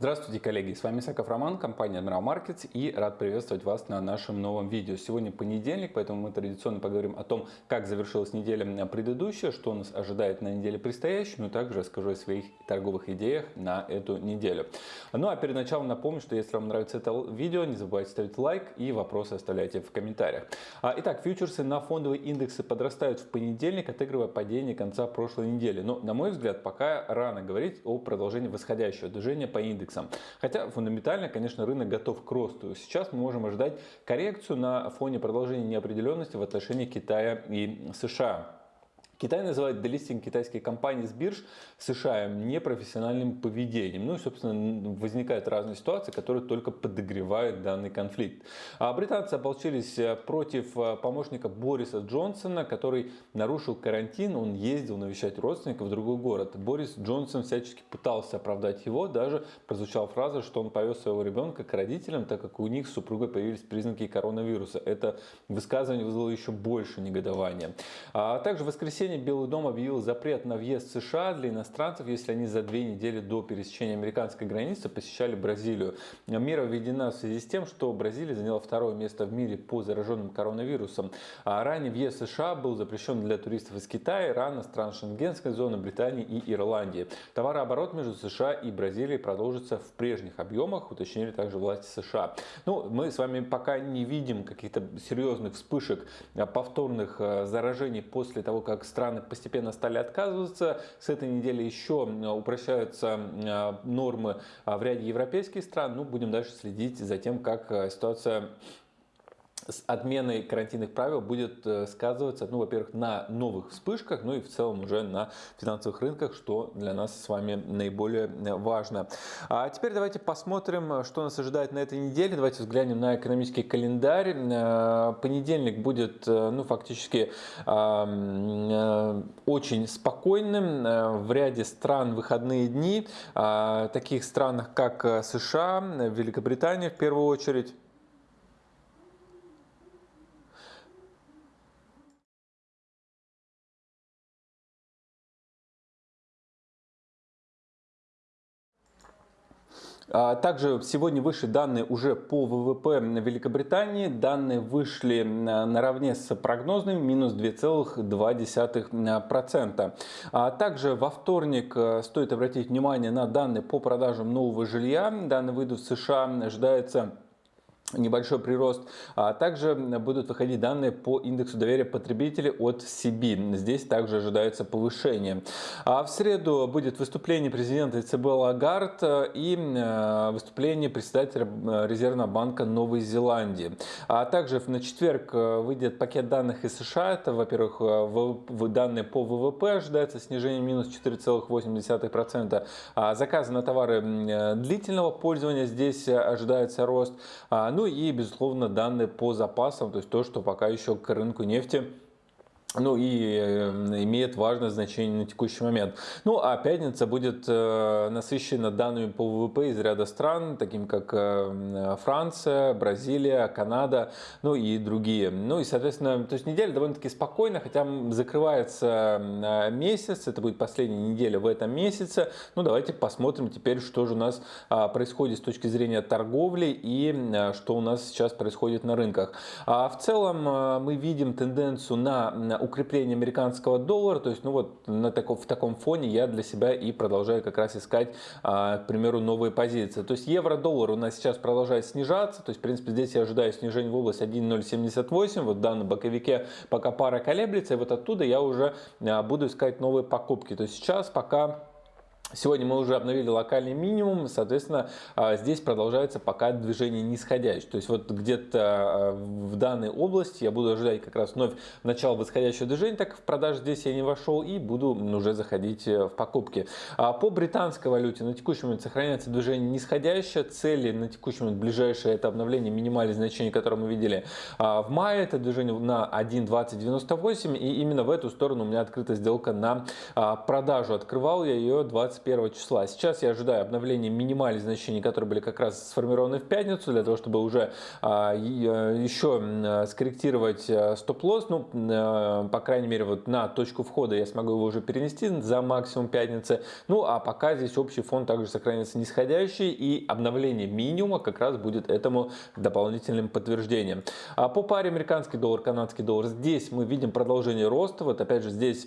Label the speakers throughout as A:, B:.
A: Здравствуйте, коллеги! С вами Саков Роман, компания Admiral Markets и рад приветствовать вас на нашем новом видео. Сегодня понедельник, поэтому мы традиционно поговорим о том, как завершилась неделя предыдущая, что нас ожидает на неделе предстоящей, но также расскажу о своих торговых идеях на эту неделю. Ну а перед началом напомню, что если вам нравится это видео, не забывайте ставить лайк и вопросы оставляйте в комментариях. А, итак, фьючерсы на фондовые индексы подрастают в понедельник, отыгрывая падение конца прошлой недели. Но, на мой взгляд, пока рано говорить о продолжении восходящего движения по индексам индексам. Хотя фундаментально, конечно, рынок готов к росту. Сейчас мы можем ожидать коррекцию на фоне продолжения неопределенности в отношении Китая и США. Китай называет делистинг китайских компаний с бирж США непрофессиональным поведением. Ну и, собственно, возникают разные ситуации, которые только подогревают данный конфликт. А британцы ополчились э, против э, помощника Бориса Джонсона, который нарушил карантин. Он ездил навещать родственников в другой город. Борис Джонсон всячески пытался оправдать его. Даже прозвучала фраза, что он повез своего ребенка к родителям, так как у них с супругой появились признаки коронавируса. Это высказывание вызвало еще больше негодования. А также в воскресенье воскресенье Белый дом объявил запрет на въезд в США для иностранцев, если они за две недели до пересечения американской границы посещали Бразилию. Мера введена в связи с тем, что Бразилия заняла второе место в мире по зараженным коронавирусом. А ранее въезд в США был запрещен для туристов из Китая, Ирана, стран Шенгенской зоны, Британии и Ирландии. Товарооборот между США и Бразилией продолжится в прежних объемах, уточнили также власти США. Ну, мы с вами пока не видим каких-то серьезных вспышек повторных э, заражений после того, как страны страны постепенно стали отказываться. С этой недели еще упрощаются нормы а, в ряде европейских стран. Ну, будем дальше следить за тем, как э, ситуация с отменой карантинных правил будет э, сказываться, ну, во-первых, на новых вспышках, ну и в целом уже на финансовых рынках, что для нас с вами наиболее э, важно. А теперь давайте посмотрим, что нас ожидает на этой неделе. Давайте взглянем на экономический календарь. Э, понедельник будет, ну, фактически очень спокойным. В ряде стран выходные дни, таких странах, как США, Великобритания в первую очередь, также сегодня вышли данные уже по ВВП Великобритании. Данные вышли наравне с прогнозными минус 2,2%. А также во вторник стоит обратить внимание на данные по продажам нового жилья. Данные выйдут в США. Ожидается небольшой прирост. А также будут выходить данные по индексу доверия потребителей от CB. Здесь также ожидается повышение. А в среду будет выступление президента ЦБ Лагард и э, выступление председателя э, Резервного банка Новой Зеландии. А также на четверг э, выйдет пакет данных из США. Это, во-первых, данные по ВВП ожидается снижение минус 4,8%. А заказы на товары длительного пользования здесь ожидается рост. Ну ну и, безусловно, данные по запасам, то есть то, что пока еще к рынку нефти ну и э, имеет важное значение на текущий момент. Ну а пятница будет э, насыщена данными по ВВП из ряда стран, таким как э, Франция, Бразилия, Канада, ну и другие. Ну и соответственно, то есть неделя довольно-таки спокойная, хотя закрывается месяц, это будет последняя неделя в этом месяце. Ну давайте посмотрим теперь, что же у нас а, происходит с точки зрения торговли и что у нас сейчас происходит на рынках. А в целом мы видим тенденцию на укрепление американского доллара, то есть, ну вот на таком, в таком фоне я для себя и продолжаю как раз искать, а, к примеру, новые позиции. То есть евро-доллар у нас сейчас продолжает снижаться, то есть, в принципе, здесь я ожидаю снижения в область 1.078, вот в данном боковике пока пара колеблется, и вот оттуда я уже а, буду искать новые покупки. То есть сейчас пока Сегодня мы уже обновили локальный минимум, соответственно, а, здесь продолжается пока движение нисходящее. То есть вот где-то а, в данной области я буду ожидать как раз вновь начало восходящего движения, так как в продаже здесь я не вошел и буду уже заходить э, в покупки. А по британской валюте на текущий момент сохраняется движение нисходящее, цели на текущий момент ближайшее это обновление минимальных значений, которые мы видели в мае, это движение на 1.2098 и именно в эту сторону у меня открыта сделка на продажу. Открывал я ее 20 21 числа. Сейчас я ожидаю обновления минимальных значений, которые были как раз сформированы в пятницу, для того, чтобы уже а, еще скорректировать стоп-лосс. Ну, по крайней мере, вот на точку входа я смогу его уже перенести за максимум пятницы. Ну, а пока здесь общий фон также сохранится нисходящий, и обновление минимума как раз будет этому дополнительным подтверждением. А по паре американский доллар, канадский доллар, здесь мы видим продолжение роста. Вот опять же здесь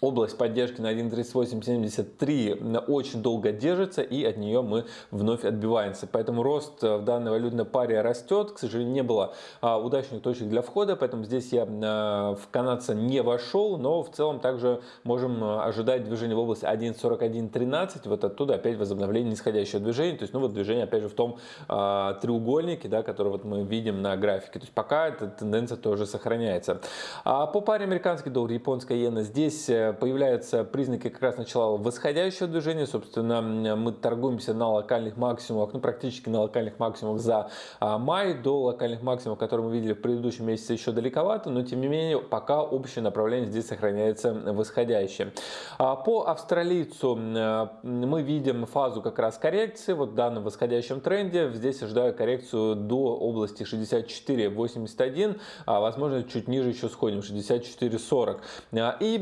A: Область поддержки на 1.3873 очень долго держится и от нее мы вновь отбиваемся. Поэтому рост в данной валютной паре растет. К сожалению, не было а, удачных точек для входа, поэтому здесь я а, в канадца не вошел, но в целом также можем а, ожидать движение в области 1.4113. Вот оттуда опять возобновление нисходящего движения. То есть, ну вот движение опять же в том треугольнике, да, который вот мы видим на графике. То есть пока эта тенденция тоже сохраняется. А по паре американский доллар, японская иена здесь появляются признаки как раз начала восходящего движения. Собственно, мы торгуемся на локальных максимумах, ну практически на локальных максимумах за а, май. До локальных максимумов, которые мы видели в предыдущем месяце, еще далековато, но тем не менее пока общее направление здесь сохраняется восходящее. А, по австралийцу мы видим фазу как раз коррекции. Вот в данном восходящем тренде здесь ожидаю коррекцию до области 64.81, а возможно чуть ниже еще сходим 64.40. И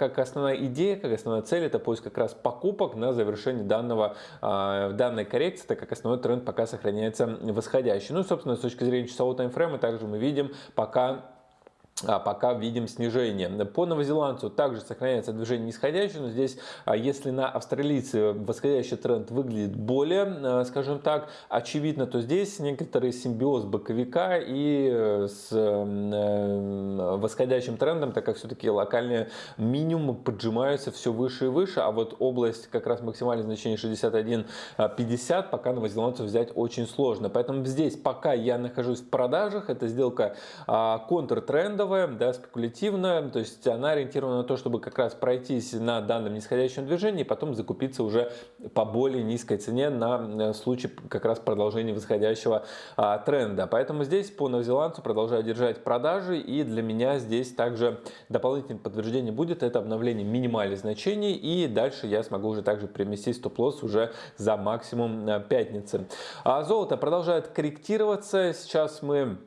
A: как основная идея, как основная цель, это поиск как раз покупок на завершении данного, а, данной коррекции, так как основной тренд пока сохраняется восходящий. Ну, собственно, с точки зрения часового таймфрейма также мы видим пока пока видим снижение. По новозеландцу также сохраняется движение нисходящее, но здесь, а, если на австралийце восходящий тренд выглядит более, а, скажем так, очевидно, то здесь некоторый симбиоз боковика и э, с э, восходящим трендом, так как все-таки локальные минимумы поджимаются все выше и выше, а вот область как раз максимальное значение 61.50 пока новозеландцев взять очень сложно. Поэтому здесь пока я нахожусь в продажах, эта сделка контртрендовая, рисковая, да, спекулятивная, то есть она ориентирована на то, чтобы как раз пройтись на данном нисходящем движении и потом закупиться уже по более низкой цене на э, случай как раз продолжения восходящего а, тренда. Поэтому здесь по новозеландцу продолжаю держать продажи и для меня здесь также дополнительное подтверждение будет это обновление минимальных значений и дальше я смогу уже также переместить стоп-лосс уже за максимум э, пятницы. А золото продолжает корректироваться. Сейчас мы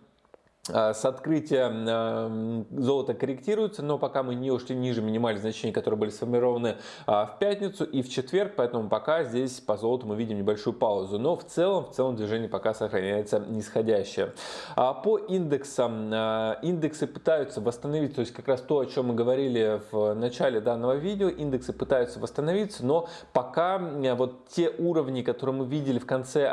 A: с открытия а, золото корректируется, но пока мы не ушли ниже минимальных значений, которые были сформированы а, в пятницу и в четверг, поэтому пока здесь по золоту мы видим небольшую паузу. Но в целом, в целом движение пока сохраняется нисходящее. По индексам, индексы пытаются восстановить, то есть как раз то, о чем мы говорили в начале данного видео, индексы пытаются восстановиться, но пока вот те уровни, которые мы видели в конце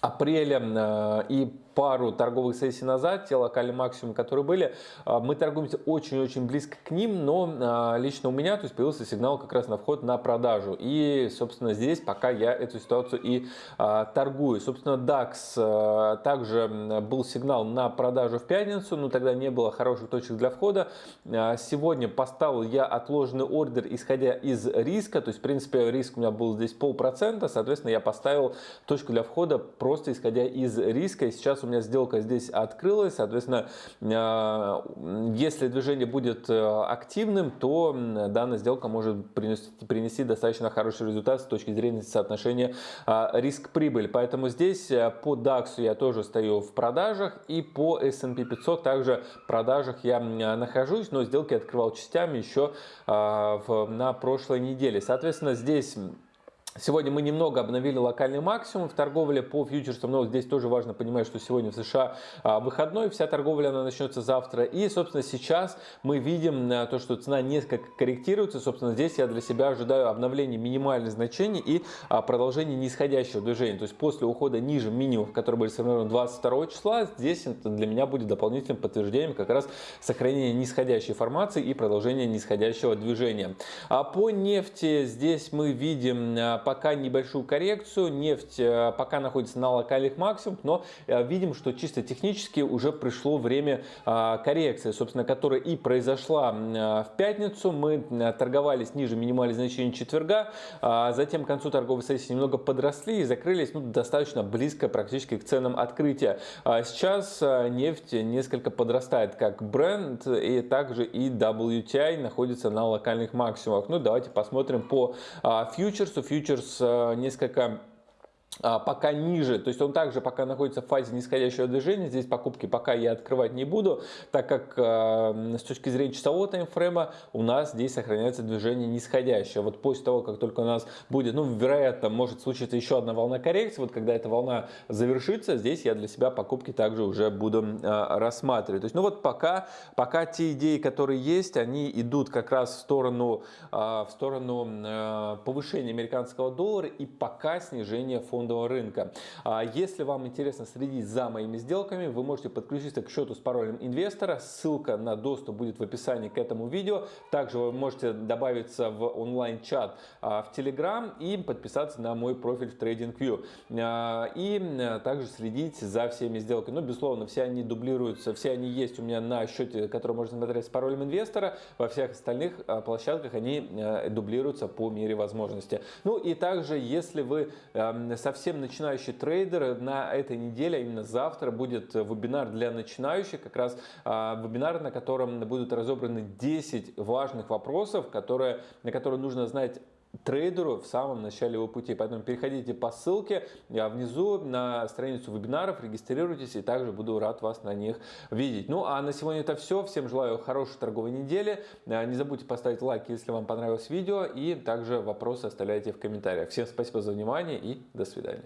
A: апреля и пару торговых сессий назад, те локальные максимумы, которые были, а, мы торгуемся очень-очень близко к ним, но а, лично у меня то есть, появился сигнал как раз на вход на продажу. И, собственно, здесь пока я эту ситуацию и торгую. Собственно, DAX также был сигнал на продажу в пятницу, но тогда не было хороших точек для входа. Сегодня поставил я отложенный ордер, исходя из риска, то есть, в принципе, риск у меня был здесь полпроцента, соответственно, я поставил точку для входа просто исходя из риска. И сейчас у меня сделка здесь открылась, соответственно, э, если движение будет э, активным, то данная сделка может принести, принести достаточно хороший результат с точки зрения соотношения э, риск-прибыль. Поэтому здесь по DAX я тоже стою в продажах и по S&P 500 также в продажах я нахожусь, но сделки открывал частями еще на прошлой неделе. Соответственно, здесь Сегодня мы немного обновили локальный максимум в торговле по фьючерсам, но здесь тоже важно понимать, что сегодня в США а, выходной, вся торговля она начнется завтра. И, собственно, сейчас мы видим а, то, что цена несколько корректируется. Собственно, здесь я для себя ожидаю обновления минимальных значений и а, продолжения нисходящего движения. То есть после ухода ниже минимумов, которые были сформированы 22 числа, здесь это для меня будет дополнительным подтверждением как раз сохранения нисходящей формации и продолжения нисходящего движения. А по нефти здесь мы видим пока небольшую коррекцию, нефть пока находится на локальных максимумах, но видим, что чисто технически уже пришло время коррекции, собственно, которая и произошла в пятницу. Мы торговались ниже минимальных значений четверга, затем к концу торговой сессии немного подросли и закрылись ну, достаточно близко практически к ценам открытия. Сейчас нефть несколько подрастает как бренд и также и WTI находится на локальных максимумах. Ну давайте посмотрим по фьючерсу. Фьючерс несколько а, пока ниже, то есть он также пока находится в фазе нисходящего движения, здесь покупки пока я открывать не буду, так как э, с точки зрения часового таймфрейма у нас здесь сохраняется движение нисходящее. Вот после того, как только у нас будет, ну, вероятно, может случиться еще одна волна коррекции, вот когда эта волна завершится, здесь я для себя покупки также уже буду э, рассматривать. То есть, ну вот пока, пока те идеи, которые есть, они идут как раз в сторону, э, в сторону э, повышения американского доллара и пока снижения фонда фондового рынка. А если вам интересно следить за моими сделками, вы можете подключиться к счету с паролем инвестора. Ссылка на доступ будет в описании к этому видео. Также вы можете добавиться в онлайн-чат а, в Telegram и подписаться на мой профиль в TradingView. А, и также следить за всеми сделками. Ну, безусловно, все они дублируются, все они есть у меня на счете, который можно смотреть с паролем инвестора. Во всех остальных площадках они дублируются по мере возможности. Ну и также, если вы совсем совсем начинающий трейдер, на этой неделе, а именно завтра, будет вебинар для начинающих, как раз а, вебинар, на котором будут разобраны 10 важных вопросов, которые, на которые нужно знать трейдеру в самом начале его пути. Поэтому переходите по ссылке внизу на страницу вебинаров, регистрируйтесь и также буду рад вас на них видеть. Ну а на сегодня это все. Всем желаю хорошей торговой недели. А, не забудьте поставить лайк, если вам понравилось видео и также вопросы оставляйте в комментариях. Всем спасибо за внимание и до свидания.